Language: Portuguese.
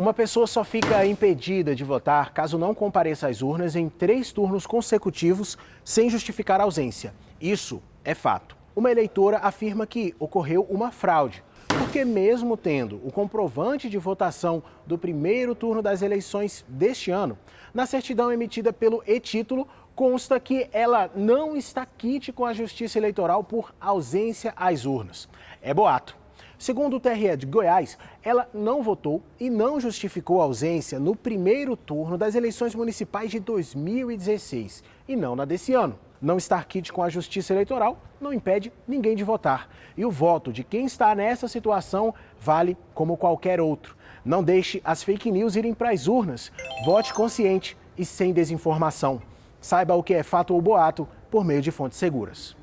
Uma pessoa só fica impedida de votar caso não compareça às urnas em três turnos consecutivos sem justificar a ausência. Isso é fato. Uma eleitora afirma que ocorreu uma fraude, porque mesmo tendo o comprovante de votação do primeiro turno das eleições deste ano, na certidão emitida pelo e-título consta que ela não está quite com a Justiça Eleitoral por ausência às urnas. É boato. Segundo o TRE de Goiás, ela não votou e não justificou a ausência no primeiro turno das eleições municipais de 2016 e não na desse ano. Não estar quite com a Justiça Eleitoral não impede ninguém de votar. E o voto de quem está nessa situação vale como qualquer outro. Não deixe as fake news irem para as urnas. Vote consciente e sem desinformação. Saiba o que é fato ou boato por meio de fontes seguras.